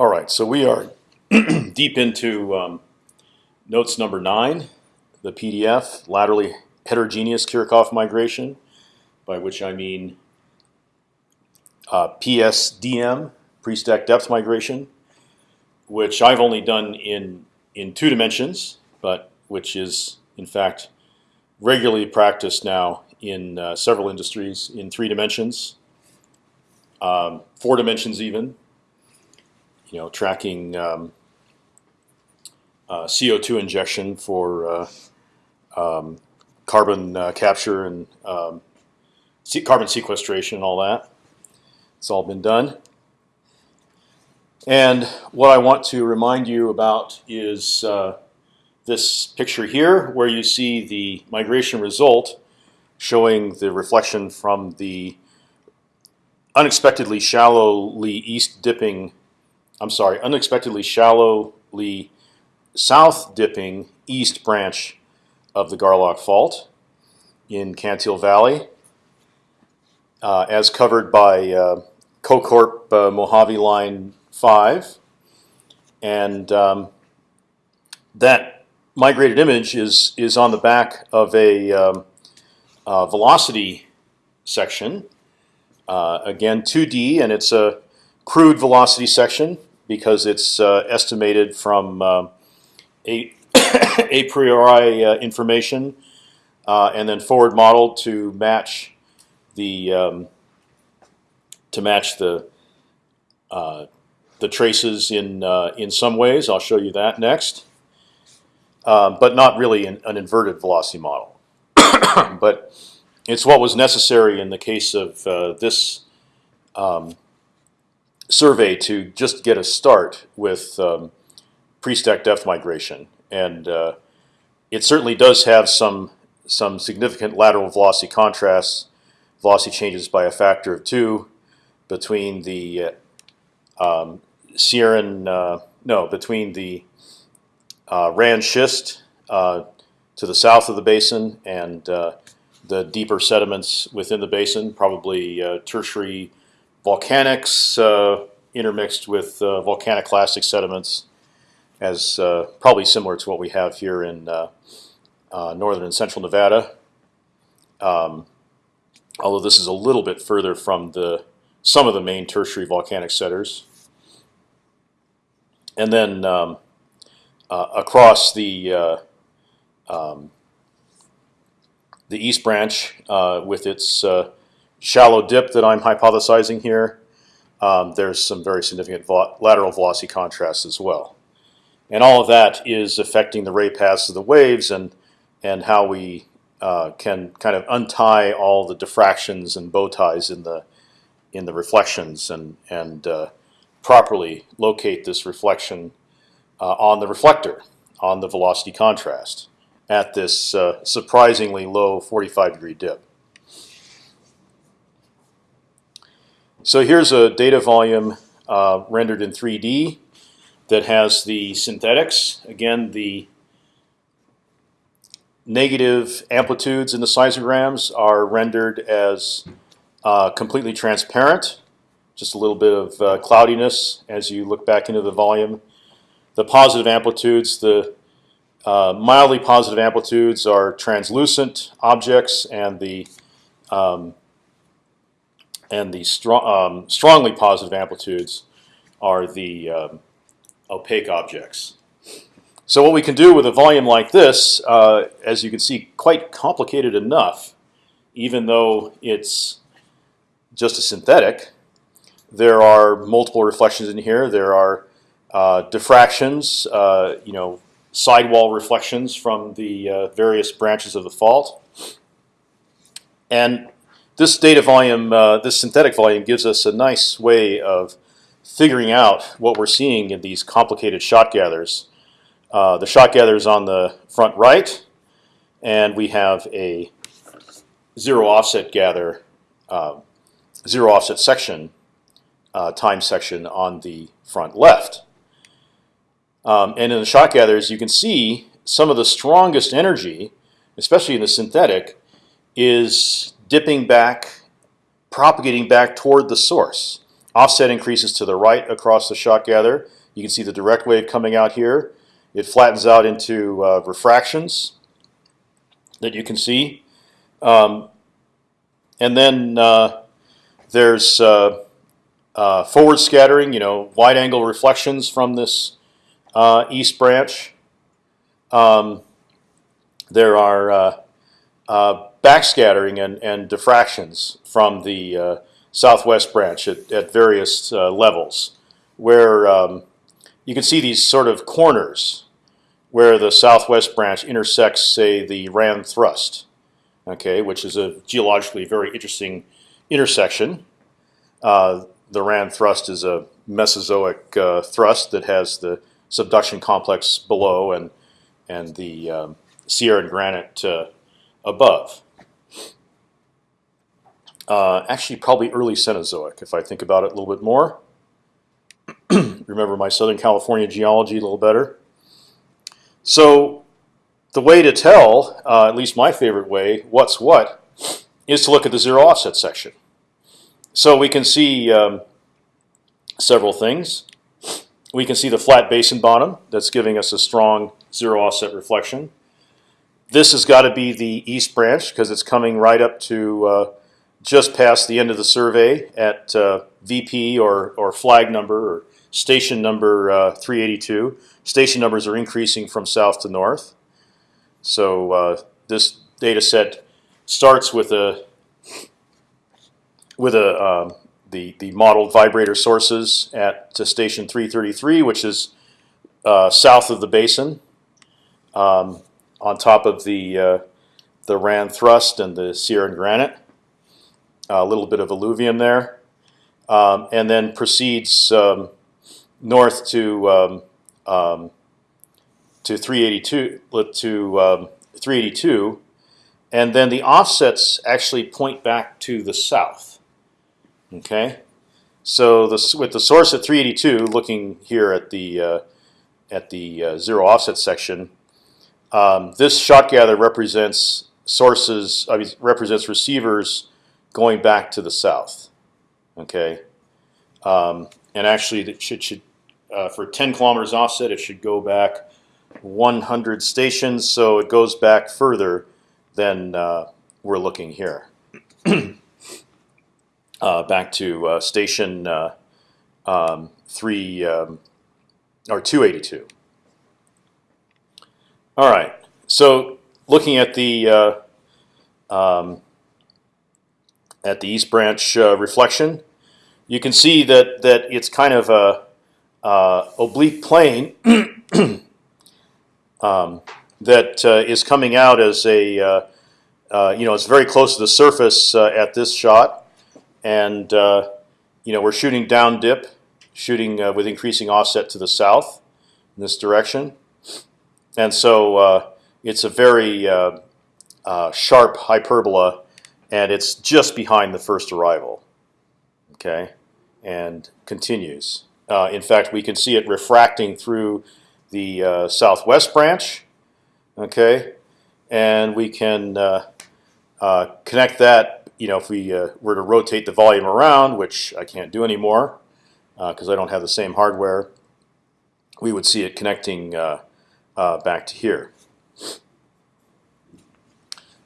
All right, so we are deep into um, notes number nine, the PDF, laterally heterogeneous Kirchhoff migration, by which I mean uh, PSDM, pre-stack depth migration, which I've only done in in two dimensions, but which is in fact regularly practiced now in uh, several industries in three dimensions, um, four dimensions even. You know, tracking um, uh, CO2 injection for uh, um, carbon uh, capture and um, carbon sequestration and all that. It's all been done. And what I want to remind you about is uh, this picture here, where you see the migration result showing the reflection from the unexpectedly shallowly east dipping, I'm sorry, unexpectedly shallowly south dipping east branch of the Garlock Fault in Cantil Valley, uh, as covered by uh, CoCorp uh, Mojave Line 5. And um, that migrated image is, is on the back of a um, velocity section. Uh, again, 2D, and it's a crude velocity section because it's uh, estimated from uh, a, a priori uh, information uh, and then forward modeled to match the um, to match the the traces in in some ways. I'll show you that next, but not really an, an inverted velocity model. but it's what was necessary in the case of uh, this um, survey to just get a start with um, pre-stack depth migration, and uh, it certainly does have some some significant lateral velocity contrasts, velocity changes by a factor of two between the uh, um, Sierran, uh, no, between the uh, Rand schist uh, to the south of the basin and uh, the deeper sediments within the basin, probably uh, tertiary volcanics uh, intermixed with uh, volcanoclastic sediments, as uh, probably similar to what we have here in uh, uh, northern and central Nevada. Um, although this is a little bit further from the some of the main tertiary volcanic centers, and then um, across the um, the East Branch uh, with its uh, shallow dip that I'm hypothesizing here. Um, there's some very significant vo lateral velocity contrast as well, and all of that is affecting the ray paths of the waves and and how we uh, can kind of untie all the diffractions and bow ties in the in the reflections and and uh, properly locate this reflection uh, on the reflector on the velocity contrast at this uh, surprisingly low 45 degree dip. So here's a data volume uh, rendered in 3D that has the synthetics. Again, the negative amplitudes in the seismograms are rendered as uh, completely transparent, just a little bit of uh, cloudiness as you look back into the volume. The positive amplitudes, the uh, mildly positive amplitudes are translucent objects, and the um, and the um, strongly positive amplitudes are the um, opaque objects. So what we can do with a volume like this, uh, as you can see, quite complicated enough, even though it's just a synthetic. There are multiple reflections in here. There are uh, diffractions, uh, you know, sidewall reflections from the uh, various branches of the fault. And this data volume, uh, this synthetic volume, gives us a nice way of figuring out what we're seeing in these complicated shot gathers. Uh, the shot gather is on the front right, and we have a zero offset gather, uh, zero offset section, uh, time section on the front left. Um, and in the shot gathers, you can see some of the strongest energy, especially in the synthetic, is dipping back, propagating back toward the source. offset increases to the right across the shot gather. You can see the direct wave coming out here. It flattens out into uh, refractions that you can see. Um, and then uh, there's uh, uh, forward scattering, you know, wide angle reflections from this uh, east branch. Um, there are uh, backscattering and, and diffractions from the uh, southwest branch at, at various uh, levels, where um, you can see these sort of corners where the southwest branch intersects, say, the Rand thrust, okay, which is a geologically very interesting intersection. Uh, the Rand thrust is a Mesozoic uh, thrust that has the subduction complex below and and the um, Sierra and granite uh, above. Uh, actually, probably early Cenozoic, if I think about it a little bit more. Remember my Southern California geology a little better. So the way to tell, uh, at least my favorite way, what's what, is to look at the zero offset section. So we can see um, several things. We can see the flat basin bottom that's giving us a strong zero offset reflection. This has got to be the east branch because it's coming right up to uh, just past the end of the survey at uh, VP or, or flag number or station number uh, 382. Station numbers are increasing from south to north. So uh, this data set starts with a with a um, the the modeled vibrator sources at station 333, which is uh, south of the basin, um, on top of the uh, the Rand thrust and the Sierra granite. A little bit of alluvium there, um, and then proceeds um, north to um, um, to 382 to um, 382, and then the offsets actually point back to the south. Okay, so the, with the source at 382, looking here at the uh, at the uh, zero offset section, um, this shot gather represents sources. I mean, represents receivers going back to the south. Okay, um, and actually, it should, should uh, for 10 kilometers offset, it should go back 100 stations. So it goes back further than uh, we're looking here. uh, back to uh, station uh, um, three um, or 282. All right. So looking at the uh, um, at the East Branch uh, reflection, you can see that that it's kind of a uh, oblique plane um, that uh, is coming out as a uh, uh, you know it's very close to the surface at this shot, and you know we're shooting down dip, shooting with increasing offset to the south in this direction, and so it's a very sharp hyperbola and it's just behind the first arrival. Okay, and continues. Uh, in fact, we can see it refracting through the uh, southwest branch. Okay, and we can uh, uh connect that. You know, if we uh, were to rotate the volume around, which I can't do anymore because uh, I don't have the same hardware, we would see it connecting back to here.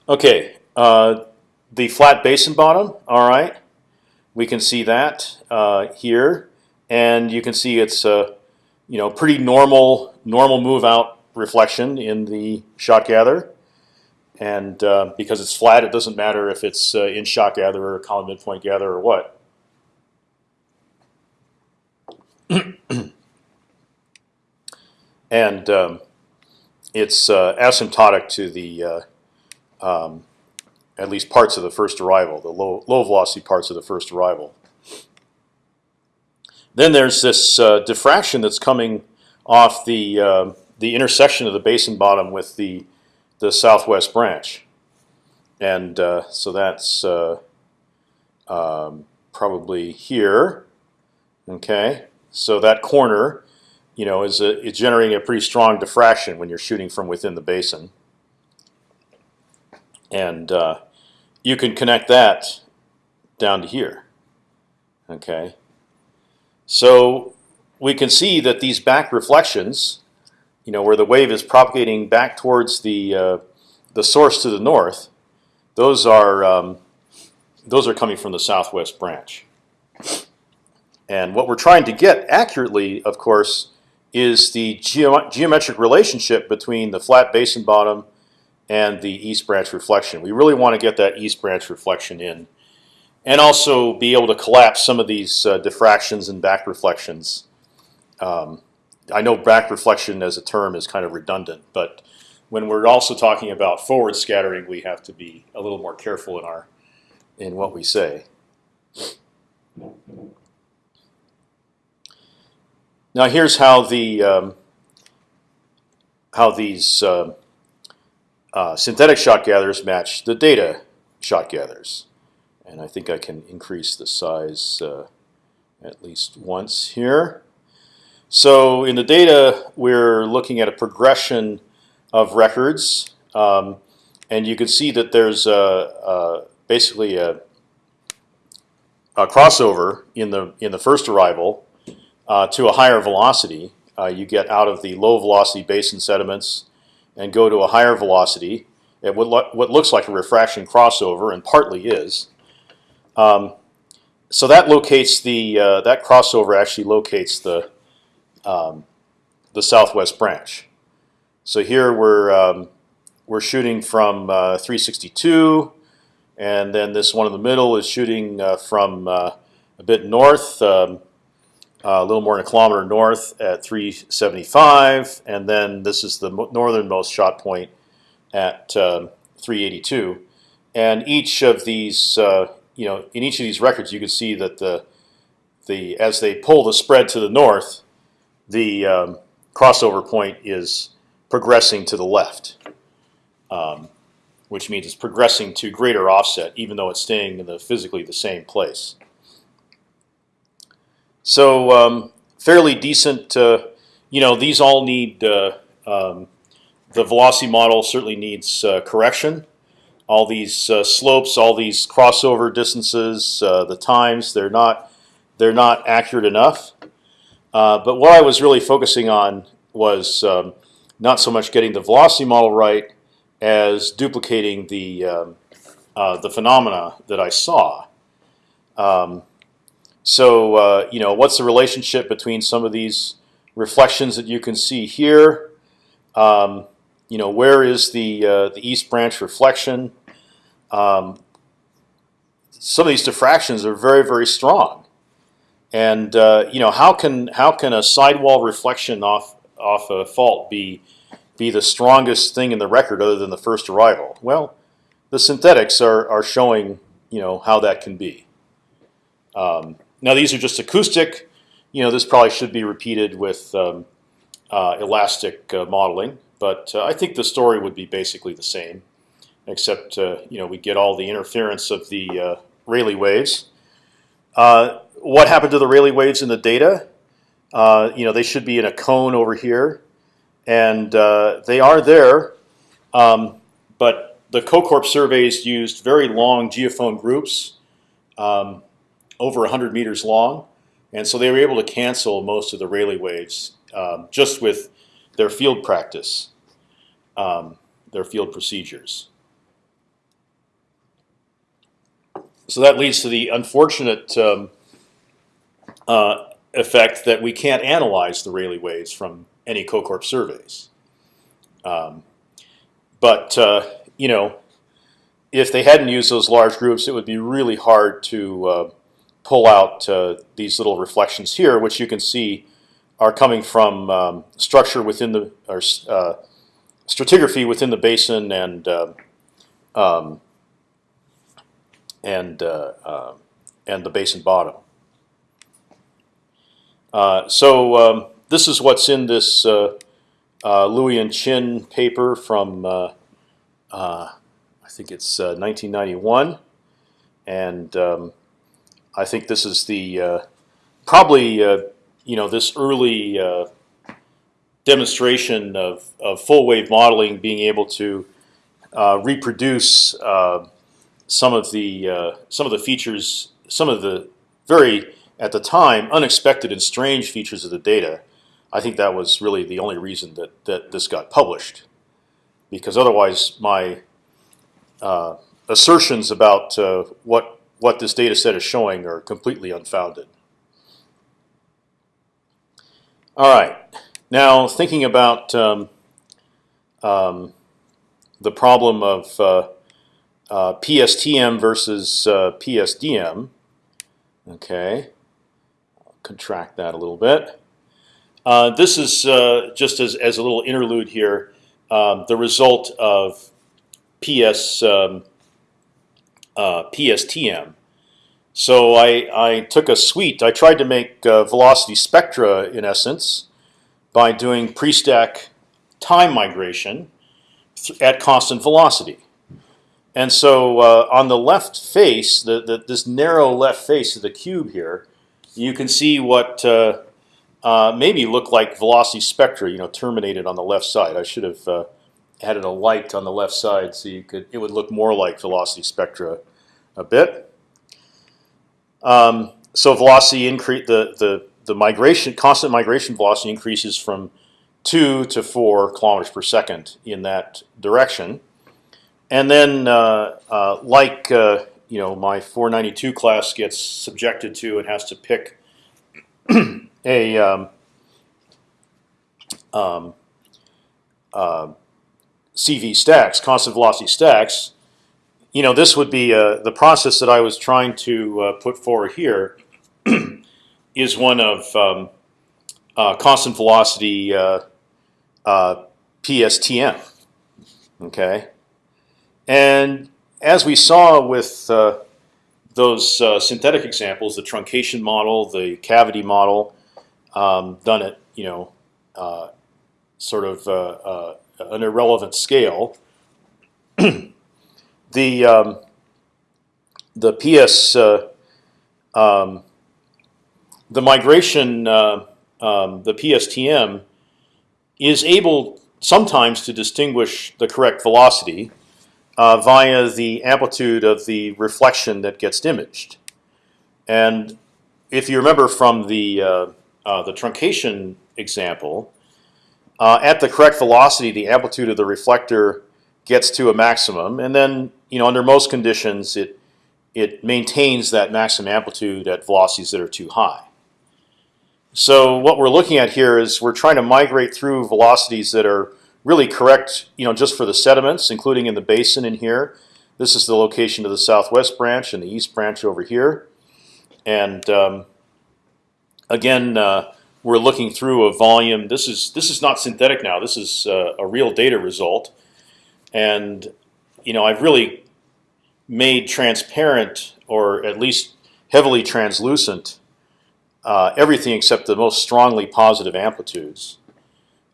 Okay, the flat basin bottom. All right, we can see that here and you can see it's a you know pretty normal normal move out reflection in the shot gather. And uh, because it's flat, it doesn't matter if it's uh, in shot gather or common midpoint gather or what. and um, it's uh, asymptotic to the uh, um, at least parts of the first arrival, the low low velocity parts of the first arrival. Then there's this uh, diffraction that's coming off the uh, the intersection of the basin bottom with the the southwest branch, and uh, so that's uh, um, probably here. Okay, so that corner, you know, is a, is generating a pretty strong diffraction when you're shooting from within the basin, and uh, you can connect that down to here. Okay, So we can see that these back reflections, you know, where the wave is propagating back towards the uh, the source to the north, those are um, those are coming from the southwest branch. And what we're trying to get accurately, of course, is the geo geometric relationship between the flat basin bottom and the east branch reflection. We really want to get that east branch reflection in, and also be able to collapse some of these uh, diffractions and back reflections. Um, I know back reflection as a term is kind of redundant, but when we're also talking about forward scattering, we have to be a little more careful in our in what we say. Now here's how the um, how these uh, uh, synthetic shot gatherers match the data shot gatherers, and I think I can increase the size uh, at least once here. So in the data, we're looking at a progression of records, um, and you can see that there's a, a basically a, a, crossover in the in the first arrival uh, to a higher velocity. Uh, you get out of the low velocity basin sediments and go to a higher velocity at what, lo what looks like a refraction crossover and partly is. Um, so that locates the uh, that crossover actually locates the um, the southwest branch. So here we're um, we're shooting from uh, 362, and then this one in the middle is shooting uh, from uh, a bit north, um, a little more than a kilometer north at 375, and then this is the northernmost shot point at um, 382. And each of these, uh, you know, in each of these records, you can see that the the as they pull the spread to the north, the um, crossover point is progressing to the left, um, which means it's progressing to greater offset, even though it's staying in the physically the same place. So um, fairly decent. Uh, you know, these all need uh, um, the velocity model certainly needs uh, correction. All these uh, slopes, all these crossover distances, uh, the times, they're not they're not accurate enough. Uh, but what I was really focusing on was um, not so much getting the velocity model right as duplicating the um, uh, the phenomena that I saw. Um, so uh, you know, what's the relationship between some of these reflections that you can see here? Um, you know, where is the uh, the east branch reflection? Um, some of these diffractions are very very strong, and uh, you know, how can how can a sidewall reflection off off a fault be be the strongest thing in the record other than the first arrival? Well, the synthetics are are showing you know how that can be. Um, now these are just acoustic. You know this probably should be repeated with um, uh, elastic uh, modeling, but uh, I think the story would be basically the same, except uh, you know we get all the interference of the uh, Rayleigh waves. What happened to the Rayleigh waves in the data? you know they should be in a cone over here and they are there. Um, but the CoCorp surveys used very long geophone groups, um, over 100 meters long, and so they were able to cancel most of the Rayleigh waves um, just with their field practice, um, their field procedures. So that leads to the unfortunate um, uh, effect that we can't analyze the Rayleigh waves from any CoCorp surveys. Um, but uh, you know, if they hadn't used those large groups, it would be really hard to uh, pull out uh, these little reflections here, which you can see are coming from um, structure within the or uh, stratigraphy within the basin and uh, um, and uh, and the basin bottom. so um, this is what's in this uh, uh, Louie and Qin paper from uh, uh I think it's 1991, uh, and um, I think this is the uh, probably you know this early demonstration of, of full wave modeling being able to reproduce some of the some of the features, some of the very at the time, unexpected and strange features of the data, I think that was really the only reason that that this got published, because otherwise my uh, assertions about uh, what what this data set is showing are completely unfounded. All right, now thinking about um, um, the problem of uh, uh, PSTM versus uh, PSDM. Okay, contract that a little bit. Uh, this is uh, just as, as a little interlude here, um, the result of PS um, uh, PSTM. So I, I took a suite. I tried to make uh, velocity spectra in essence by doing pre-stack time migration at constant velocity. And so uh, on the left face, the, the, this narrow left face of the cube here, you can see what uh, uh, maybe look like velocity spectra, you know, terminated on the left side. I should have added a light on the left side so you could it would look more like velocity spectra a bit. Um, so velocity increase the the the migration constant migration velocity increases from two to four kilometers per second in that direction, and then uh, uh, like uh, you know my 492 class gets subjected to and has to pick a um, um, uh, CV stacks, constant velocity stacks, you know, this would be uh, the process that I was trying to uh, put forward here is one of um, uh, constant velocity uh, uh, PSTM. Okay, and as we saw with uh, those synthetic examples, the truncation model, the cavity model, um, done at you know sort of an irrelevant scale. the um, the PS uh, um, the migration uh, um, the PSTM is able sometimes to distinguish the correct velocity uh, via the amplitude of the reflection that gets imaged. And if you remember from the uh, uh, the truncation example, uh, at the correct velocity, the amplitude of the reflector gets to a maximum, and then you know under most conditions it it maintains that maximum amplitude at velocities that are too high. So what we're looking at here is we're trying to migrate through velocities that are really correct, you know, just for the sediments, including in the basin in here. This is the location of the southwest branch and the east branch over here. And um, again, uh, we're looking through a volume. This is this is not synthetic now. This is uh, a real data result. And you know, I've really made transparent, or at least heavily translucent, uh, everything except the most strongly positive amplitudes,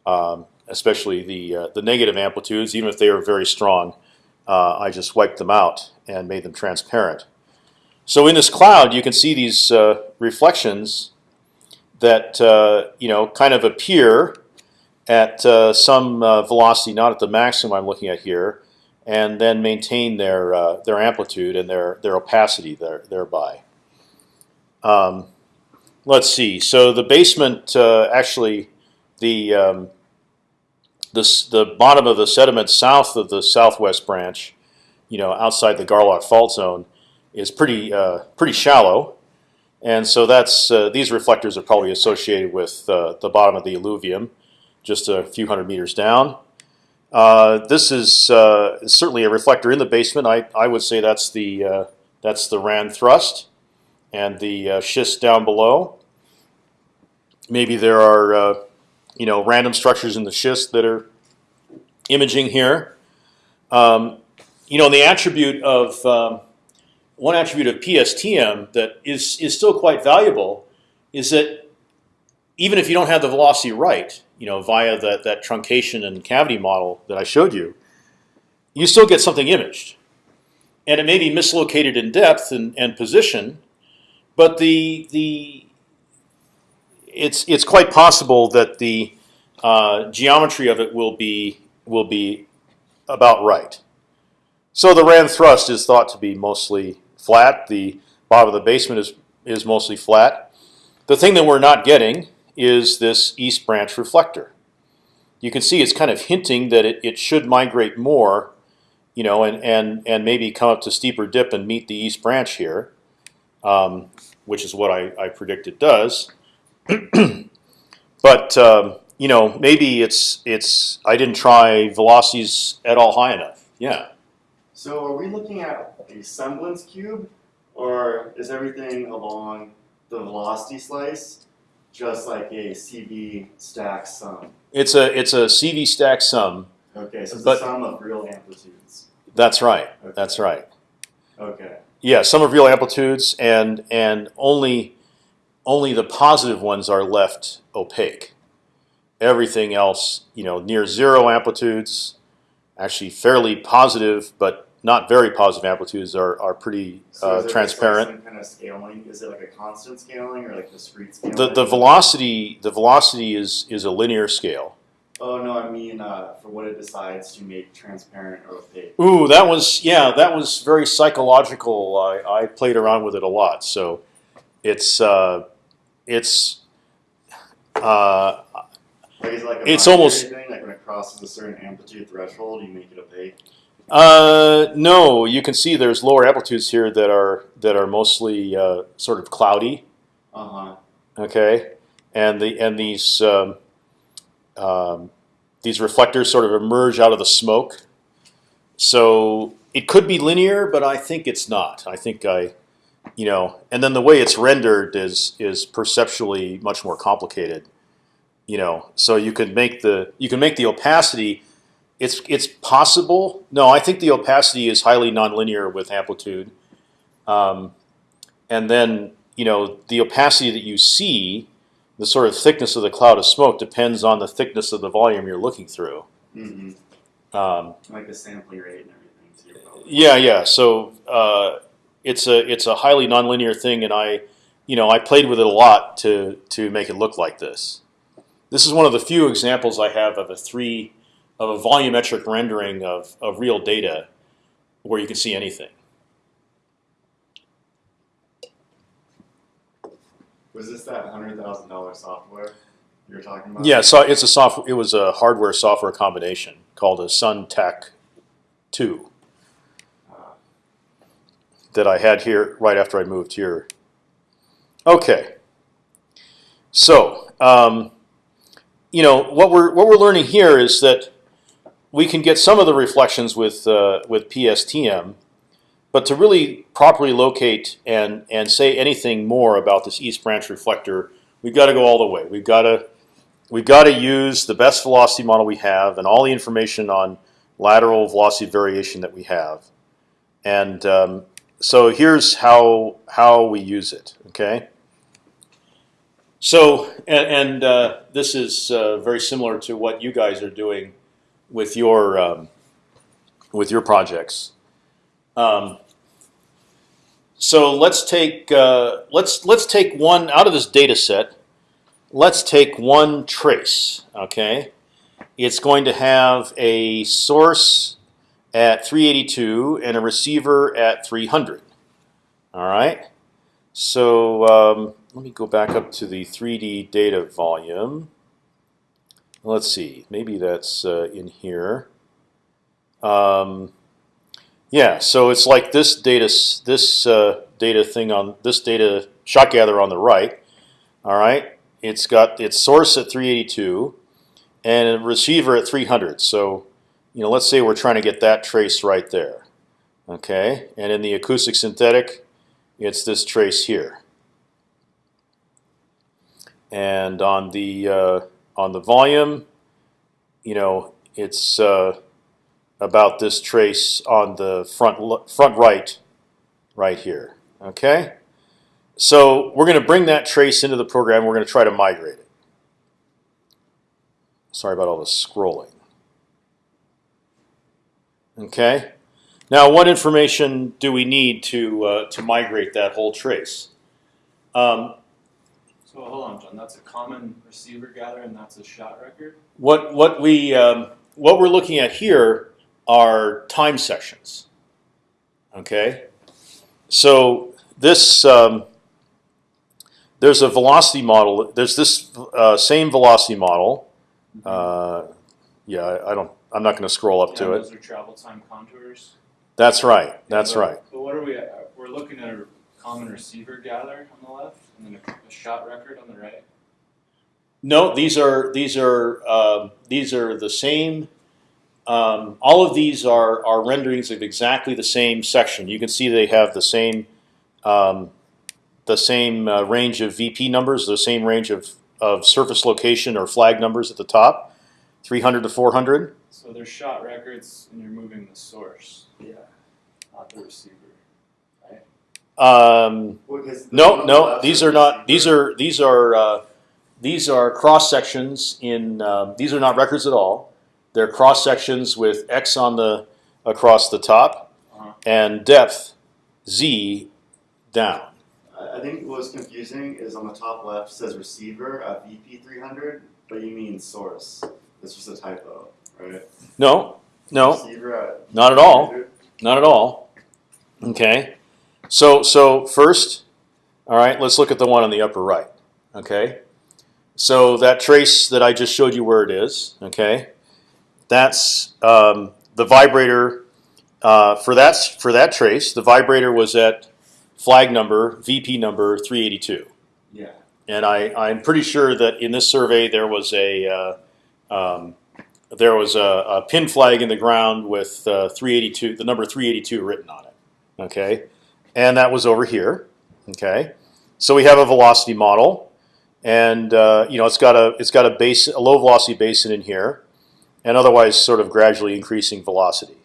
um, especially the uh, the negative amplitudes. Even if they are very strong, uh, I just wiped them out and made them transparent. So in this cloud, you can see these uh, reflections that uh, you know kind of appear at uh, some uh, velocity, not at the maximum I'm looking at here, and then maintain their uh, their amplitude and their their opacity there, thereby. Um, let's see. So the basement uh, actually the um, the the bottom of the sediment south of the southwest branch, you know, outside the Garlock fault zone, is pretty uh, pretty shallow. And so that's uh, these reflectors are probably associated with uh, the bottom of the alluvium, just a few hundred meters down. Uh, this is uh, certainly a reflector in the basement. I, I would say that's the uh, that's the Rand thrust, and the uh, schist down below. Maybe there are you know random structures in the schist that are imaging here. Um, you know the attribute of um, one attribute of PSTM that is is still quite valuable is that even if you don't have the velocity right, you know, via that that truncation and cavity model that I showed you, you still get something imaged, and it may be mislocated in depth and, and position, but the the it's it's quite possible that the uh, geometry of it will be will be about right. So the Rand thrust is thought to be mostly flat. The bottom of the basement is is mostly flat. the thing that we're not getting is this east branch reflector. You can see it's kind of hinting that it, it should migrate more, you know, and, and, and maybe come up to steeper dip and meet the east branch here, um, which is what I, I predict it does. but um, you know, maybe it's it's I didn't try velocities at all high enough. Yeah. So are we looking at a semblance cube, or is everything along the velocity slice just like a CV stack sum? It's a it's a CV stack sum. Okay, so it's But- a sum of real amplitudes. That's right. Okay. That's right. Okay. Yeah, some of real amplitudes, and and only only the positive ones are left opaque. Everything else, you know, near zero amplitudes, actually fairly positive, but not very positive amplitudes are are pretty So uh, is it transparent. Like some kind of scaling? Is it like a constant scaling or like discrete scaling? The the velocity the velocity is is a linear scale. Oh no, I mean uh, for what it decides to make transparent or opaque. Ooh, that was yeah, that was very psychological. I, I played around with it a lot, so it's uh, it's uh, Like like It's almost-? Like when it crosses a certain amplitude threshold, you make it opaque. Uh, no. You can see there's lower amplitudes here that are that are mostly uh, sort of cloudy. Uh huh. Okay, and the and these um, um, these reflectors sort of emerge out of the smoke. So it could be linear, but I think it's not. I think I, you know, and then the way it's rendered is is perceptually much more complicated. You know, so you can make the you can make the opacity. It's it's possible. No, I think the opacity is highly nonlinear with amplitude, um, and then you know the opacity that you see, the sort of thickness of the cloud of smoke depends on the thickness of the volume you're looking through. Mm-hmm. Um, Like the sampling rate and everything. Yeah, yeah. So uh, it's a it's a highly nonlinear thing, and I, you know, I played with it a lot to to make it look like this. This is one of the few examples I have of a three of a volumetric rendering of of real data, where you can see anything. Was this that hundred thousand dollar software you were talking about? Yeah, so it's a software. It was a hardware software combination called a Sun Tech Two Uh, that I had here right after I moved here. Okay. So, um, you know what we're what we're learning here is that we can get some of the reflections with uh, with PSTM, but to really properly locate and and say anything more about this East Branch reflector, we've got to go all the way. We've got to we've got to use the best velocity model we have and all the information on lateral velocity variation that we have, and um, so here's how how we use it. Okay. So and, and uh, this is uh, very similar to what you guys are doing with your um, with your projects. Um, so let's take uh, let's let's take one out of this data set. Let's take one trace. Okay, it's going to have a source at 382 and a receiver at 300. All right. So um, let me go back up to the 3D data volume. Let's see, maybe that's uh, in here. Um, yeah, so it's like this data, this uh, data thing on this data shot gather on the right. All right, it's got its source at 382 and a receiver at 300. So, you know, let's say we're trying to get that trace right there. Okay, and in the acoustic synthetic, it's this trace here. And on the uh, on the volume, you know, it's uh, about this trace on the front front right, right here. Okay, so we're going to bring that trace into the program. We're going to try to migrate it. Sorry about all the scrolling. Okay, now what information do we need to uh, to migrate that whole trace? Um, So hold on, John. That's a common receiver gather, and that's a shot record. What what we um, what we're looking at here are time sections. Okay, so this um, there's a velocity model. There's this uh, same velocity model. Uh, yeah, I, I don't. I'm not going to scroll up Yeah, to it. Those are travel time contours. That's right. That's But- right. But what are we, at? we're looking at a common receiver gather on the left, and then a, a shot record on the right. No, these are these are um these are the same. Um, all of these are are renderings of exactly the same section. You can see they have the same um, the same uh, range of VP numbers, the same range of of surface location or flag numbers at the top, 300 to 400. So they're shot records, and you're moving the source, Yeah. not the receiver. Um, Well, no, one on the no, these are not. These are these are uh, these are cross sections in. Um, these are not records at all. They're cross sections with x on the across the top Uh-huh. and depth z down. I think what was confusing is on the top left says receiver at VP three hundred, but you mean source. It's just a typo, right? No, no, Receiver at not at all. Not at all. Okay. So so first, all right. Let's look at the one on the upper right. Okay. So that trace that I just showed you where it is. Okay. That's um, the vibrator uh, for that for that trace. The vibrator was at flag number VP number 382. Yeah. And I, I'm pretty sure that in this survey there was a uh, um, there was a, a pin flag in the ground with uh, 382, the number 382 written on it. Okay, and that was over here. Okay, so we have a velocity model, and uh, you know it's got a it's got a base a low velocity basin in here, and otherwise sort of gradually increasing velocity.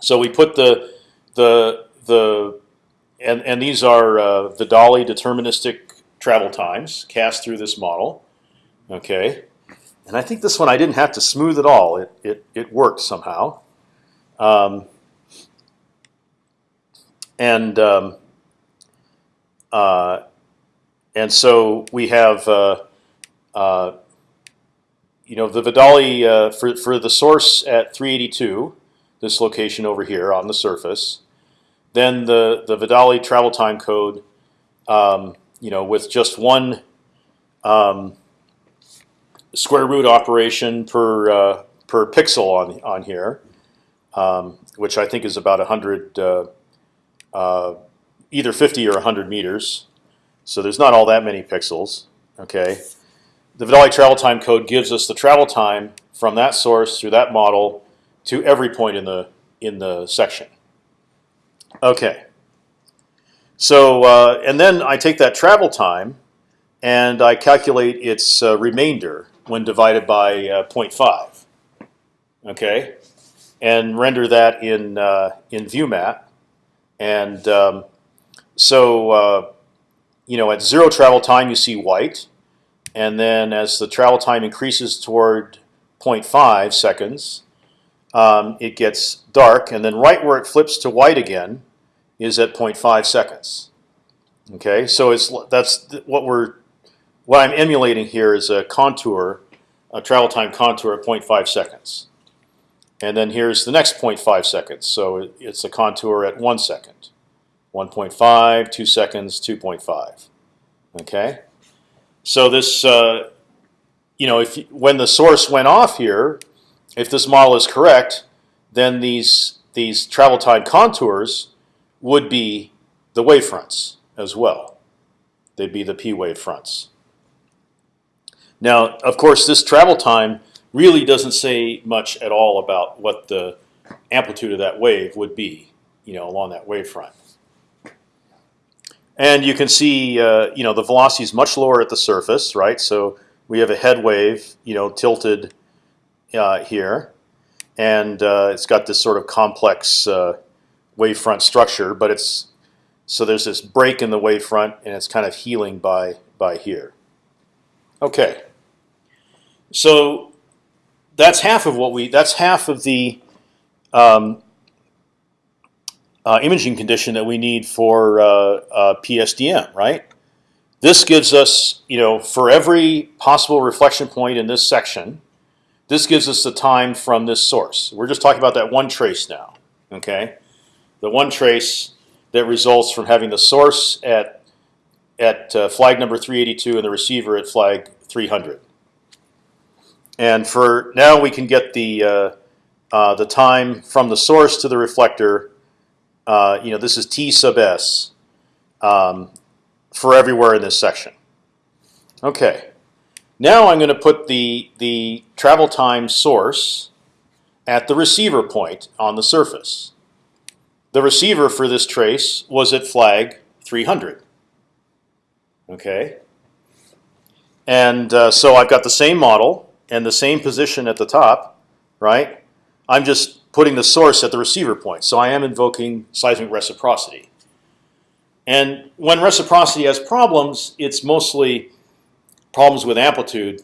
So we put the the the and and these are uh, the Dolly deterministic travel times cast through this model. Okay, and I think this one I didn't have to smooth at all. It it it worked somehow. Um, and um, uh, and so we have uh, uh, you know the Vidale uh, for for the source at 382, this location over here on the surface. Then the the Vidale travel time code, um, you know, with just one um, square root operation per per pixel on on here, um, which I think is about hundred, uh, uh, either fifty or hundred meters. So there's not all that many pixels. Okay, the Vidale travel time code gives us the travel time from that source through that model to every point in the in the section. Okay. So uh, and then I take that travel time, and I calculate its uh, remainder when divided by uh, 0.5. Okay, and render that in uh, in ViewMat, and um, so uh, you know at zero travel time you see white, and then as the travel time increases toward 0.5 seconds, um, it gets dark, and then right where it flips to white again is at 0.5 seconds. Okay, so it's that's what we're what I'm emulating here is a contour, a travel time contour at 0.5 seconds, and then here's the next 0.5 seconds. So it's a contour at one second, 1.5, two seconds, 2.5. Okay, so this uh, you know if when the source went off here, if this model is correct, then these these travel time contours would be the wave fronts as well. They'd be the p wave fronts. Now, of course, this travel time really doesn't say much at all about what the amplitude of that wave would be, you know, along that wavefront. And you can see, uh, you know, the velocity is much lower at the surface, right? So we have a head wave, you know, tilted uh, here, and uh, it's got this sort of complex uh, wavefront structure, but it's so there's this break in the wavefront, and it's kind of healing by by here. Okay, so that's half of what we. That's half of the um, uh, imaging condition that we need for uh, uh, PSDM, right? This gives us, you know, for every possible reflection point in this section, this gives us the time from this source. We're just talking about that one trace now, okay? The one trace that results from having the source at at uh, flag number 382 and the receiver at flag 300. And for now, we can get the uh, uh, the time from the source to the reflector. Uh, you know, this is t sub s um, for everywhere in this section. Okay. Now I'm going to put the the travel time source at the receiver point on the surface. The receiver for this trace was at flag 300. Okay. And uh, so I've got the same model and the same position at the top, right? I'm just putting the source at the receiver point. So I am invoking seismic reciprocity. And when reciprocity has problems, it's mostly problems with amplitude,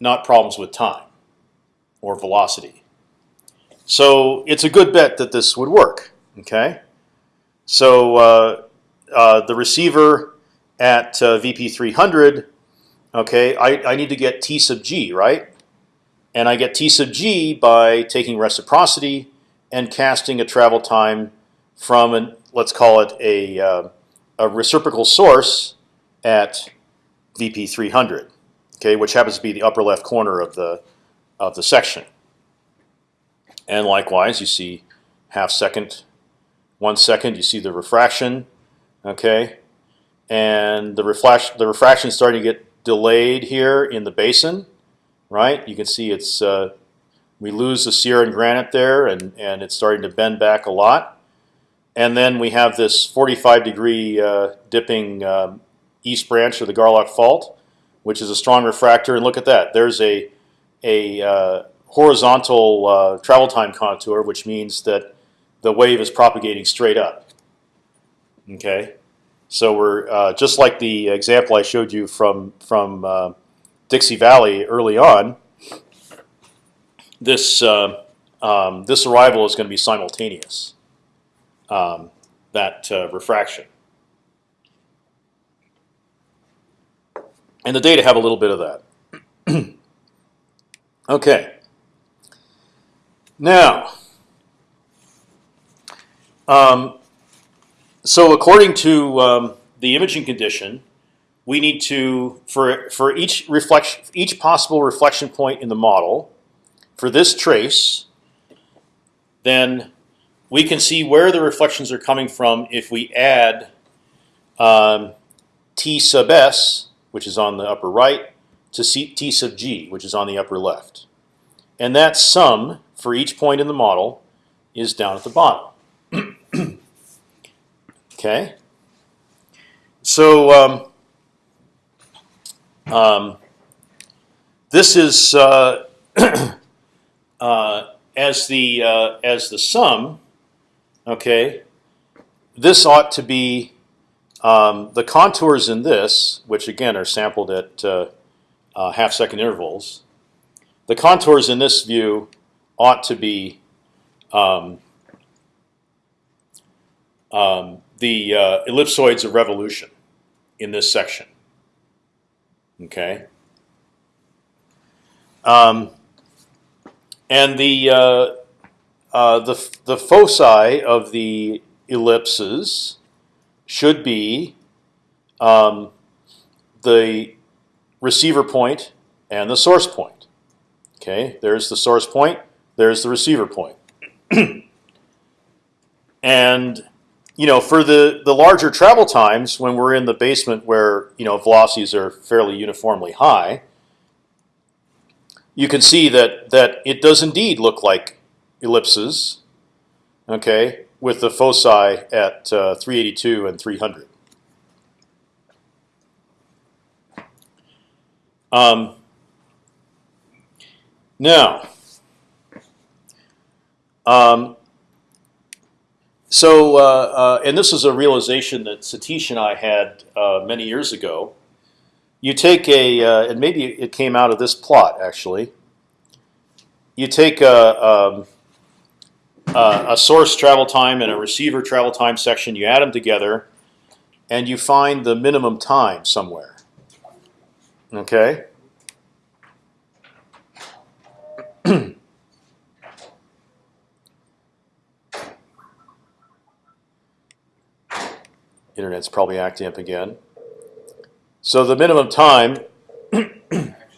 not problems with time or velocity. So it's a good bet that this would work. Okay, so uh, uh, the receiver at uh, VP 300. Okay, I, I need to get T sub g right, and I get T sub g by taking reciprocity and casting a travel time from an let's call it a uh, a reciprocal source at VP 300. Okay, which happens to be the upper left corner of the of the section. And likewise, you see half second, one second. You see the refraction, okay, and the the refraction is starting to get delayed here in the basin, right? You can see it's uh, we lose the Sierra and granite there, and and it's starting to bend back a lot. And then we have this 45 degree uh, dipping um, east branch of the Garlock Fault, which is a strong refractor. And look at that. There's a a uh, horizontal uh, travel time contour, which means that the wave is propagating straight up. Okay, so we're uh, just like the example I showed you from from uh, Dixie Valley early on. This uh, um, this arrival is going to be simultaneous. Um, that uh, refraction. And the data have a little bit of that. okay. Now, um, so according to um, the imaging condition, we need to for for each reflection, each possible reflection point in the model, for this trace, then we can see where the reflections are coming from if we add um, t sub s, which is on the upper right, to C t sub g, which is on the upper left, and that sum for each point in the model is down at the bottom. okay. So um, um, this is uh, uh, as the uh, as the sum. Okay, this ought to be um, the contours in this, which again are sampled at uh, uh, half second intervals. The contours in this view ought to be um, um, the uh, ellipsoids of revolution in this section. Okay. Um, and the uh, uh, the the foci of the ellipses should be um, the receiver point and the source point. Okay, there's the source point. There's the receiver point. and you know, for the the larger travel times, when we're in the basement where you know velocities are fairly uniformly high, you can see that that it does indeed look like ellipses. Okay, with the foci at uh, 382 and 300. Um, now, um, so uh, uh, and this is a realization that Satish and I had uh, many years ago. You take a, uh, and maybe it came out of this plot actually. You take a, um, a source travel time and a receiver travel time section. You add them together, and you find the minimum time somewhere. Okay. Internet's probably acting up again. So the minimum time. I actually have no internet.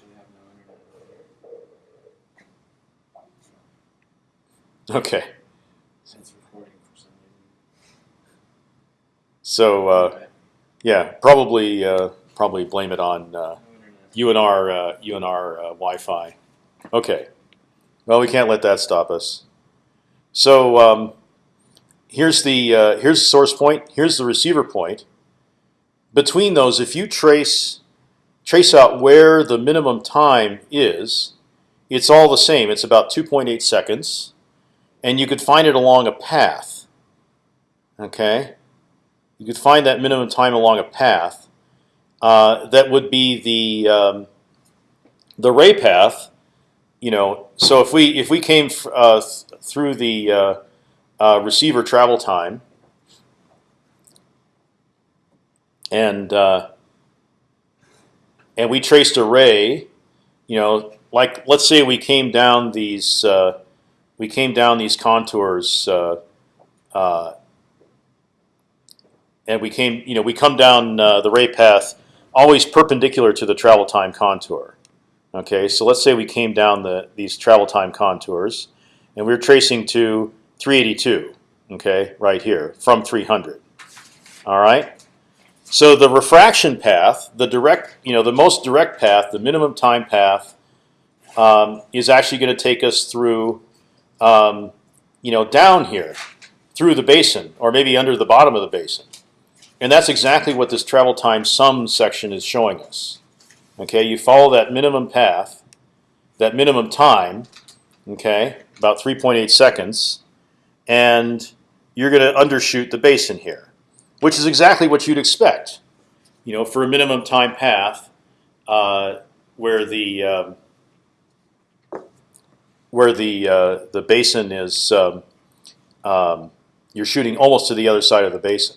Okay. It's recording for some So uh, yeah, probably uh, probably blame it on uh. UNR uh, UNR uh, Wi-Fi. Okay. Well, we can't let that stop us. So um, here's the uh, here's the source point. Here's the receiver point. Between those, if you trace trace out where the minimum time is, it's all the same. It's about 2.8 seconds, and you could find it along a path. Okay, you could find that minimum time along a path. Uh, that would be the um, the ray path. You know, so if we if we came uh, th through the uh, receiver travel time, and uh, and we traced a ray, you know, like let's say we came down these uh, we came down these contours. Uh, uh, and we came, you know, we come down uh, the ray path always perpendicular to the travel time contour. Okay, so let's say we came down the these travel time contours, and we are tracing to 382. Okay, right here from 300. All right. So the refraction path, the direct, you know, the most direct path, the minimum time path, um, is actually going to take us through, um, you know, down here, through the basin, or maybe under the bottom of the basin. And that's exactly what this travel time sum section is showing us. Okay, you follow that minimum path, that minimum time, okay, about 3.8 seconds, and you're going to undershoot the basin here, which is exactly what you'd expect. You know, for a minimum time path, uh, where the um, where the uh, the basin is, um, um, you're shooting almost to the other side of the basin.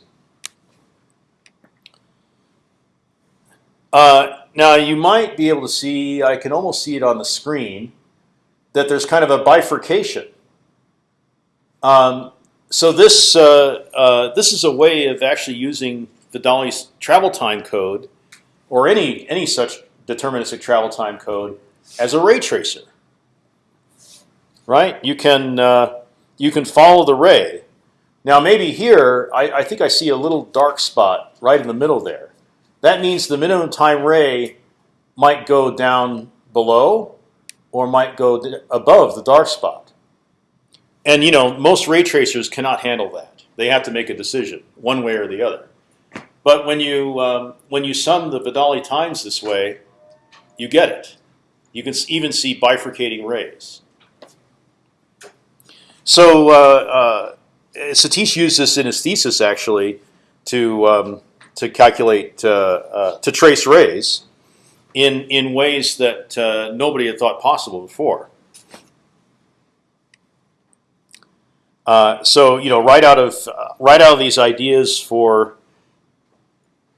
Uh, now you might be able to see, I can almost see it on the screen, that there's kind of a bifurcation. Um, so this uh, uh, this is a way of actually using the travel time code, or any any such deterministic travel time code, as a ray tracer. Right? You can uh, you can follow the ray. Now maybe here, I, I think I see a little dark spot right in the middle there. That means the minimum time ray might go down below or might go above the dark spot. And you know, most ray tracers cannot handle that. They have to make a decision, one way or the other. But when you um, when you sum the Vidale times this way, you get it. You can even see bifurcating rays. So uh, uh, Satish used this in his thesis actually to um, to calculate uh, uh, to trace rays in in ways that uh, nobody had thought possible before. Uh, so you know, right out of right out of these ideas for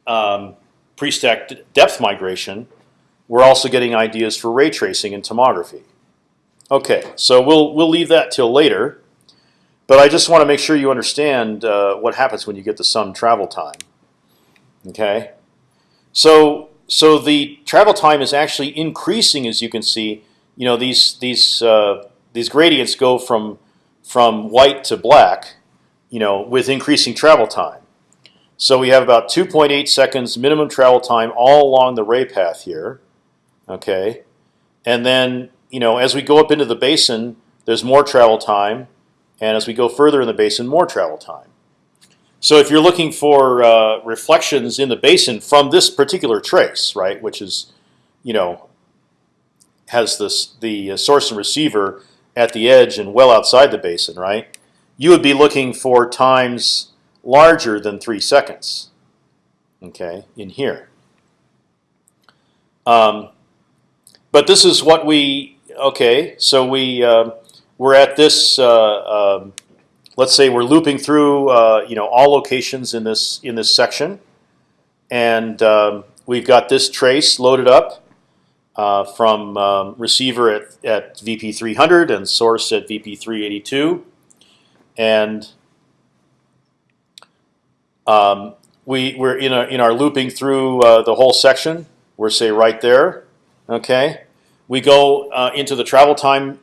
um, pre-stack depth migration, we're also getting ideas for ray tracing and tomography. Okay, so we'll we'll leave that till later, but I just want to make sure you understand uh, what happens when you get the sum travel time. Okay, so so the travel time is actually increasing, as you can see. You know these these uh, these gradients go from from white to black, you know, with increasing travel time. So we have about 2.8 seconds minimum travel time all along the ray path here. Okay, and then you know as we go up into the basin, there's more travel time, and as we go further in the basin, more travel time. So if you're looking for uh, reflections in the basin from this particular trace, right, which is, you know, has this the source and receiver at the edge and well outside the basin, right? You would be looking for times larger than three seconds. Okay, in here. Um, but this is what we okay. So we uh, we're at this. Uh, um, let's say we're looping through uh, you know all locations in this in this section, and um, we've got this trace loaded up uh, from um, receiver at, at VP 300 and source at VP 382, and um, we we're in our in our looping through uh, the whole section. We're say right there. Okay, we go uh, into the travel time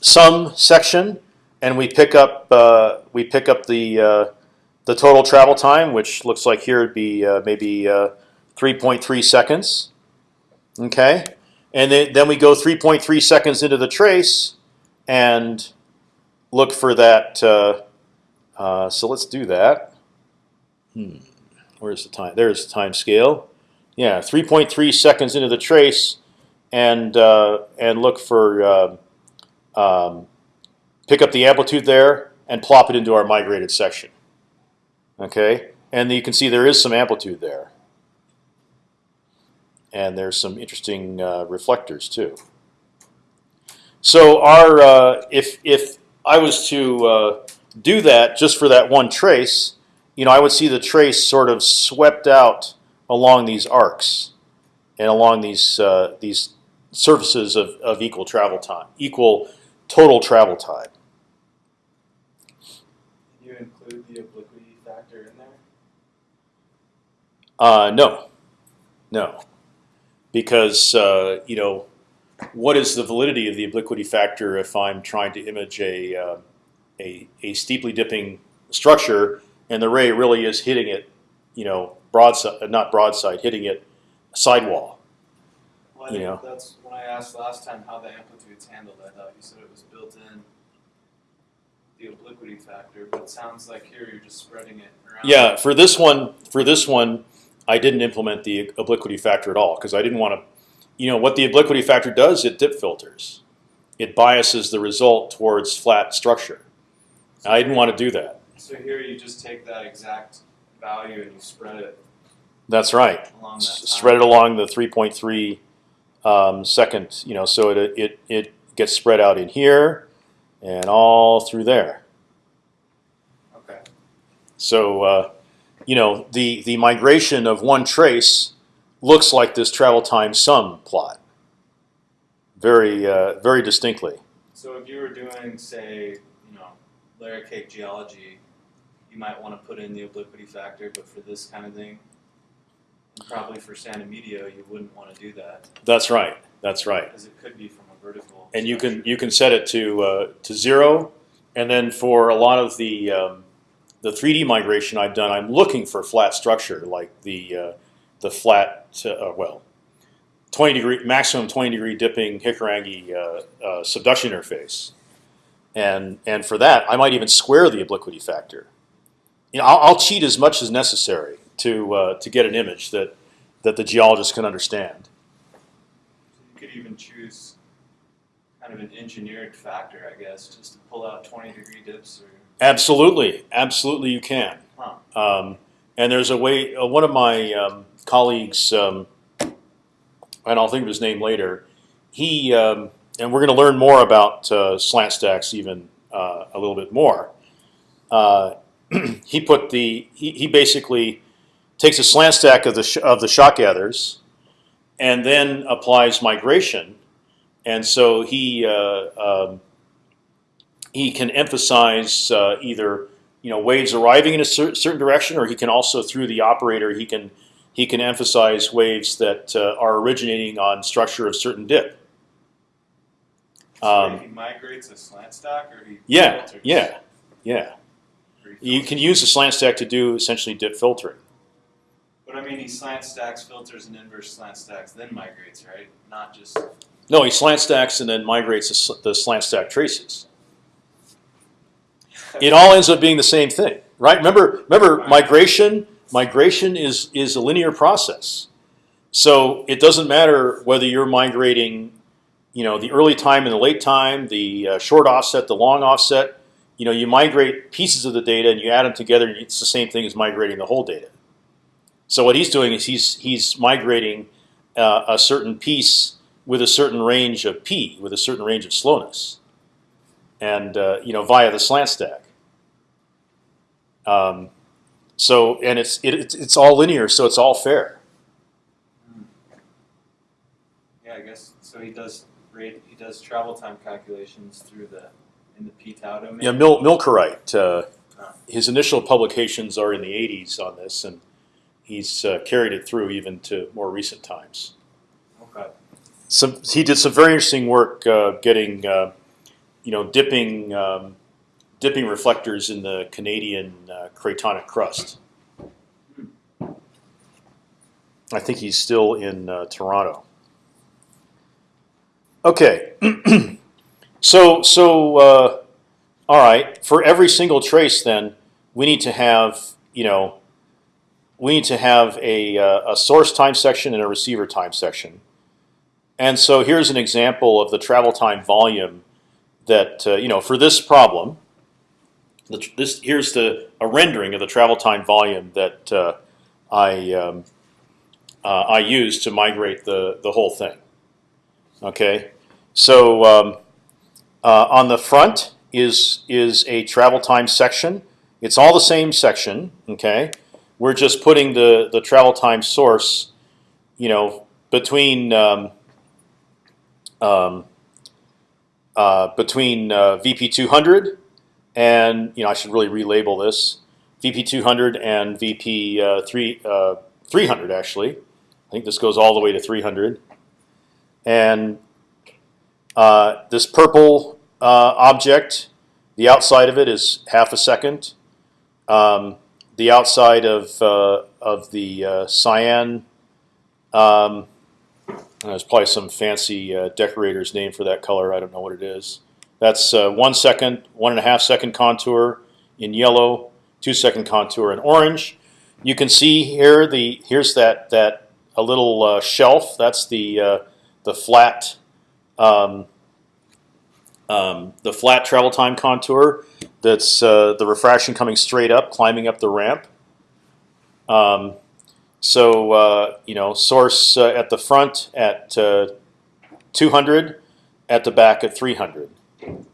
sum section, and we pick up uh, we pick up the uh, the total travel time, which looks like here would be uh, maybe uh, 3.3 seconds. Okay, and then then we go 3.3 seconds into the trace, and look for that. Uh, uh, so let's do that. Hmm. Where's the time? There's the time scale. Yeah, 3.3 seconds into the trace, and uh, and look for uh, um, pick up the amplitude there and plop it into our migrated section. Okay, and you can see there is some amplitude there, and there's some interesting uh, reflectors too. So our uh, if if I was to uh, do that just for that one trace, you know, I would see the trace sort of swept out along these arcs and along these uh, these surfaces of, of equal travel time, equal total travel time. Can you include the obliquity factor in there? Uh, no, no, because uh, you know, what is the validity of the obliquity factor if I'm trying to image a uh, a, a steeply dipping structure and the ray really is hitting it, you know, broadside, not broadside, hitting it sidewall. Well, I You think know. that's when I asked last time how the amplitude's handled. I thought you said it was built in the obliquity factor, but it sounds like here you're just spreading it around. Yeah, for this one, for this one, I didn't implement the obliquity factor at all because I didn't want to. You know what the obliquity factor does? It dip filters. It biases the result towards flat structure. I didn't want to do that. So here you just take that exact value and you spread it That's right. along that. Spread it along the 3.3 um, second. You know, so it it it gets spread out in here and all through there. Okay. So uh, you know the the migration of one trace looks like this travel time sum plot. Very uh, very distinctly. So if you were doing, say, you know, layer cake geology, you might want to put in the obliquity factor, but for this kind of thing, probably for Santa Medio, you wouldn't want to do that That's right. That's right. because it could be from a vertical. And you can you can set it to uh, to zero, and then for a lot of the um, the 3D migration I've done, I'm looking for flat structure like the uh, the flat uh, well, 20 degree maximum 20 degree dipping Hikurangi uh, uh, subduction interface, and and for that I might even square the obliquity factor. You know, I'll, I'll cheat as much as necessary to uh, to get an image that that the geologist can understand. You could even choose kind of an engineered factor, I guess, just to pull out 20 degree dips or. Absolutely, absolutely, you can. Um, and there's a way. Uh, one of my um, colleagues, um, and I'll think of his name later. He um, and we're going to learn more about uh, slant stacks even uh, a little bit more. Uh, he put the he, he basically takes a slant stack of the sh- of the shot gathers, and then applies migration, and so he. He can emphasize uh, either you know waves arriving in a cer- certain direction, or he can also through the operator he can he can emphasize waves that uh, are originating on structure of certain dip. So Um, he migrates a slant stack or he Yeah, filters? yeah, yeah. You can use a slant stack to do essentially dip filtering. But I mean, he slant stacks, filters, and inverse slant stacks, then migrates, right? Not just. No, he slant stacks and then migrates the, the slant stack traces. It all ends up being the same thing, right? Remember, remember, migration. Migration is is a linear process, so it doesn't matter whether you're migrating, you know, the early time and the late time, the uh, short offset, the long offset. You know, you migrate pieces of the data and you add them together, and it's the same thing as migrating the whole data. So what he's doing is he's he's migrating uh, a certain piece with a certain range of p, with a certain range of slowness, and uh, you know via the slant stack. Um, so and it's it, it's it's all linear, so it's all fair. Yeah, I guess so. He does rate. He does travel time calculations through the in the p tau domain. Yeah, Mil- Milkereit. Uh, his initial publications are in the '80s on this, and he's uh, carried it through even to more recent times. Okay. Some he did some very interesting work uh, getting uh, you know dipping um, dipping reflectors in the Canadian uh, cratonic crust. I think he's still in uh, Toronto. Okay, so so uh, all right. For every single trace, then we need to have you know we need to have a uh, a source time section and a receiver time section. And so here's an example of the travel time volume that uh, you know for this problem. This here's the a rendering of the travel time volume that uh, I um, uh, I used to migrate the the whole thing. Okay, so um, uh, on the front is is a travel time section. It's all the same section. Okay, we're just putting the the travel time source, you know, between um, um, uh, between uh, VP 200 and you know I should really relabel this VP 200 and VP uh, three uh, 300 actually. I think this goes all the way to 300, and this purple object, the outside of it is half a second. Um, the outside of of the cyan. Um, there's probably some fancy uh, decorator's name for that color. I don't know what it is. That's uh, one second, one and a half second contour in yellow, two second contour in orange. You can see here the here's that that a little uh, shelf. That's the uh, the flat um, um, the flat travel time contour. That's uh, the refraction coming straight up, climbing up the ramp. Um, so uh, you know, source uh, at the front at uh, 200, at the back at 300,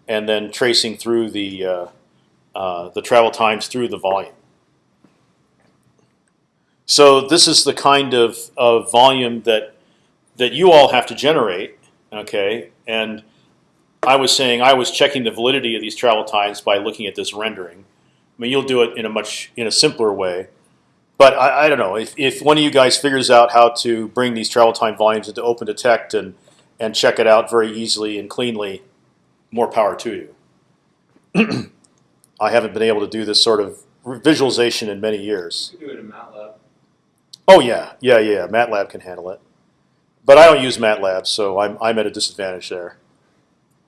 and then tracing through the uh, uh, the travel times through the volume. So this is the kind of, of volume that that you all have to generate, okay? And I was saying I was checking the validity of these travel times by looking at this rendering. I mean, you'll do it in a much in a simpler way, but I, I don't know if, if one of you guys figures out how to bring these travel time volumes into OpendTect and and check it out very easily and cleanly, more power to you. I haven't been able to do this sort of visualization in many years. You do it in MATLAB. Oh yeah, yeah, yeah. MATLAB can handle it, but I don't use MATLAB, so I'm I'm at a disadvantage there.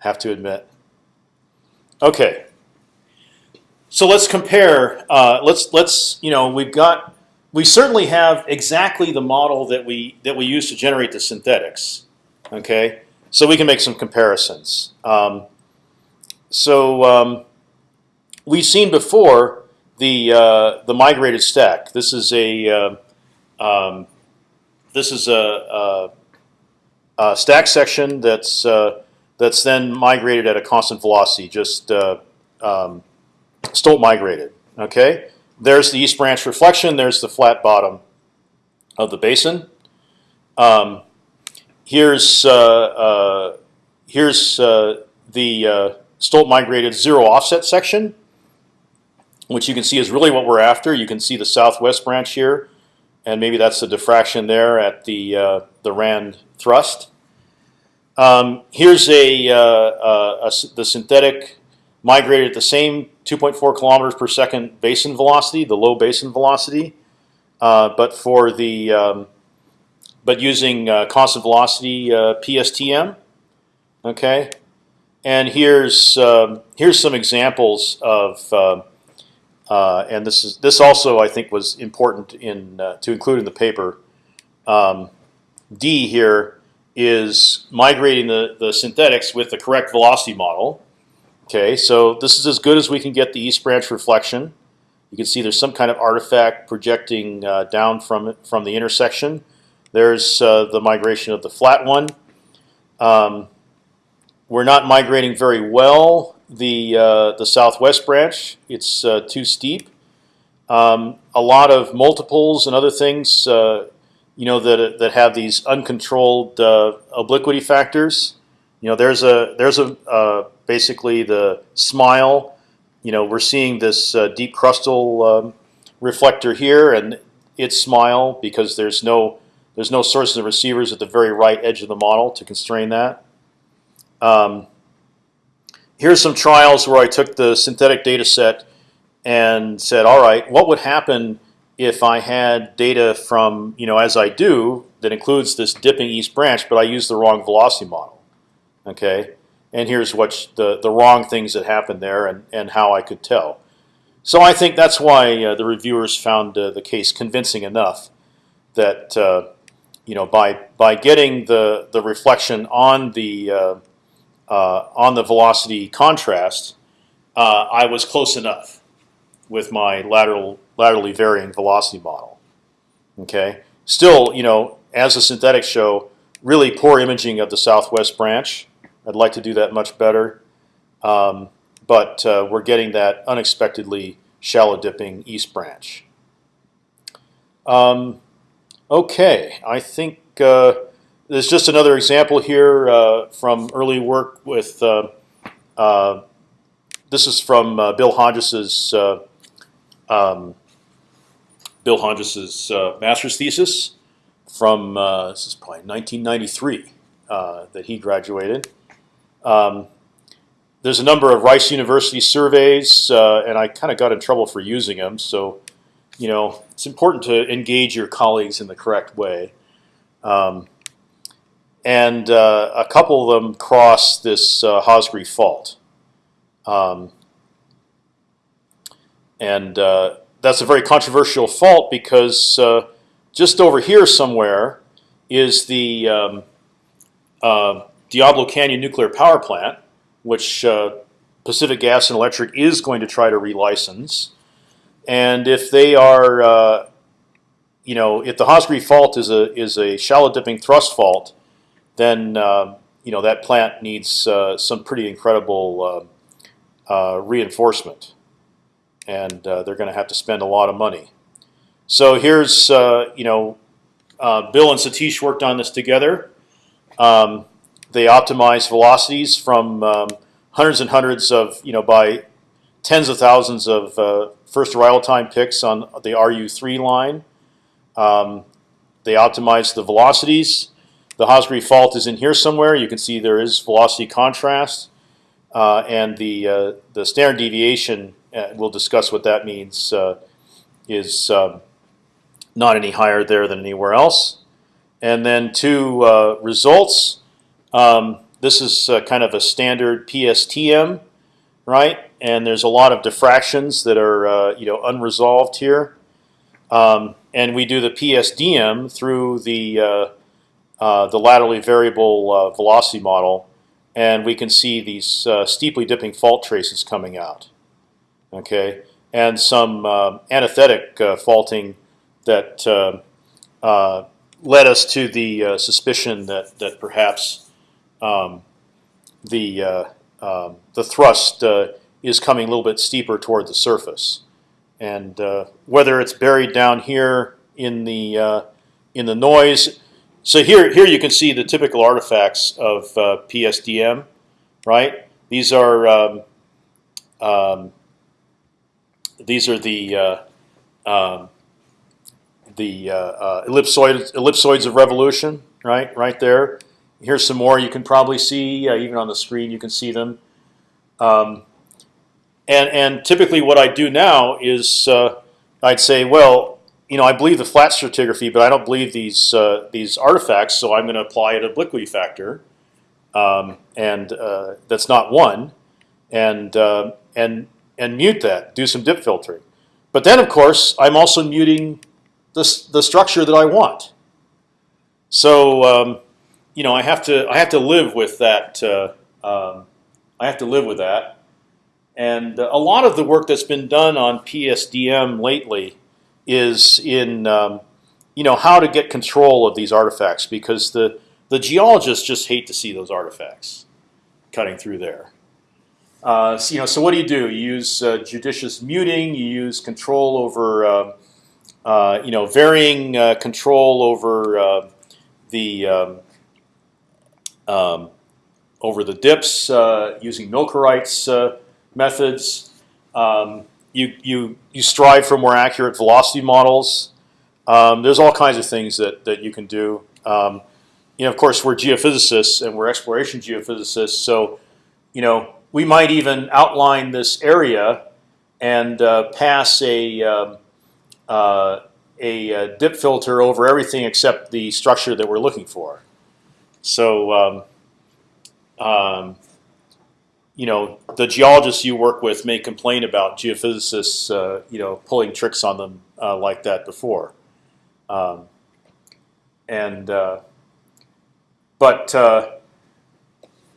Have to admit. Okay. So let's compare. Uh, let's let's you know we've got we certainly have exactly the model that we that we use to generate the synthetics. Okay, so we can make some comparisons. Um, so um, we've seen before the uh, the migrated stack. This is a uh, um, this is a, a, a, stack section that's uh, that's then migrated at a constant velocity, just uh, um, Stolt migrated. Okay, there's the east branch reflection. There's the flat bottom of the basin. Um, here's uh, uh here's uh, the uh, Stolt migrated zero offset section, which you can see is really what we're after. You can see the southwest branch here and maybe that's the diffraction there at the uh, the Rand thrust. Um, here's a, uh, a, a, the synthetic migrated at the same 2.4 kilometers per second basin velocity, the low basin velocity, uh, but for the um, but using uh, constant velocity uh, PSTM. Okay, and here's um, here's some examples of uh, uh, and this is this also I think was important in uh, to include in the paper. Um, D here is migrating the the synthetics with the correct velocity model. Okay, so this is as good as we can get the east branch reflection. You can see there's some kind of artifact projecting uh, down from from the intersection. There's uh, the migration of the flat one. Um, we're not migrating very well the uh, the southwest branch. It's uh, too steep. Um, a lot of multiples and other things, uh, you know, that that have these uncontrolled uh, obliquity factors. You know, there's a there's a uh, basically the smile. You know, we're seeing this uh, deep crustal um, reflector here, and its smile because there's no there's no sources of receivers at the very right edge of the model to constrain that. Um, here's some trials where I took the synthetic data set and said, all right, what would happen if I had data from, you know, as I do, that includes this dipping east branch, but I use the wrong velocity model. Okay, and here's what the the wrong things that happened there, and and how I could tell. So I think that's why uh, the reviewers found uh, the case convincing enough that uh, you know by by getting the the reflection on the uh, uh, on the velocity contrast, uh, I was close enough with my lateral laterally varying velocity model. Okay, still you know as the synthetics show, really poor imaging of the southwest branch. I'd like to do that much better. Um, but uh, we're getting that unexpectedly shallow dipping east branch. Um, okay, I think uh, there's just another example here uh, from early work with. Uh, uh, this is from uh, Bill Hodges's um, Bill Hodges's master's thesis from this is probably 1993 that he graduated. Um, there's a number of Rice University surveys, uh, and I kind of got in trouble for using them. So, you know, it's important to engage your colleagues in the correct way. Um, and uh, a couple of them cross this uh, Hosgri fault. Um, and uh, that's a very controversial fault because uh, just over here somewhere is the um, uh, Diablo Canyon nuclear power plant, which uh, Pacific Gas and Electric is going to try to relicense. And if they are, uh, you know, if the Hosgri fault is a is a shallow dipping thrust fault, then uh, you know that plant needs uh, some pretty incredible uh, uh, reinforcement, and they're going to have to spend a lot of money. So here's, you know, Bill and Satish worked on this together. Um, they optimize velocities from um, hundreds and hundreds of you know by tens of thousands of uh, first arrival time picks on the RU3 line. Um, they optimize the velocities. The Hosgri fault is in here somewhere. You can see there is velocity contrast, uh, and the uh, the standard deviation. Uh, we'll discuss what that means. Uh, is um, not any higher there than anywhere else. And then two uh, results. Um, this is uh, kind of a standard PSTM, right? And there's a lot of diffractions that are uh, you know unresolved here. Um, and we do the PSDM through the uh, uh, the laterally variable uh, velocity model, and we can see these steeply dipping fault traces coming out. Okay, and some antithetic faulting that led us to the suspicion that that perhaps um, the uh, um, the thrust uh, is coming a little bit steeper toward the surface, and uh, whether it's buried down here in the uh, in the noise. So here here you can see the typical artifacts of uh, PSDM, right? These are um, um, these are the uh, um, the ellipsoids ellipsoids of revolution, right? Right there. Here's some more you can probably see, uh, even on the screen you can see them. Um, and, and typically what I do now is uh, I'd say, well, you know, I believe the flat stratigraphy, but I don't believe these uh, these artifacts, so I'm going to apply an obliquity factor, um, and uh, that's not one, and uh, and and mute that, do some dip filtering. But then, of course, I'm also muting the the structure that I want. So um, you know, I have to I have to live with that. Uh, um, I have to live with that. And a lot of the work that's been done on PSDM lately is in um, you know how to get control of these artifacts because the the geologists just hate to see those artifacts cutting through there. Uh, so, you know, so what do you do? You use uh, judicious muting. You use control over, uh, uh you know, varying uh, control over uh, the um, um, over the dips uh, using Milkereit's uh, methods. Um, you, you, you strive for more accurate velocity models. Um, there's all kinds of things that that you can do. Um, you know, of course, we're geophysicists and we're exploration geophysicists, so you know we might even outline this area and uh, pass a um, uh, a uh, dip filter over everything except the structure that we're looking for. So, um, um, you know, the geologists you work with may complain about geophysicists, uh, you know, pulling tricks on them uh, like that before. Um, and uh, but uh,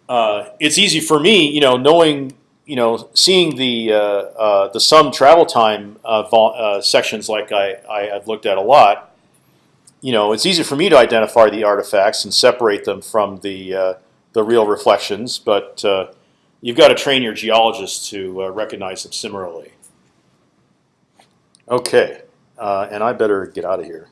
uh, it's easy for me, you know, knowing, you know, seeing the uh, the sum travel time sections like I, I have looked at a lot. You know, it's easy for me to identify the artifacts and separate them from the uh, the real reflections, but uh, you've got to train your geologists to uh, recognize them similarly. Okay, uh, and I better get out of here.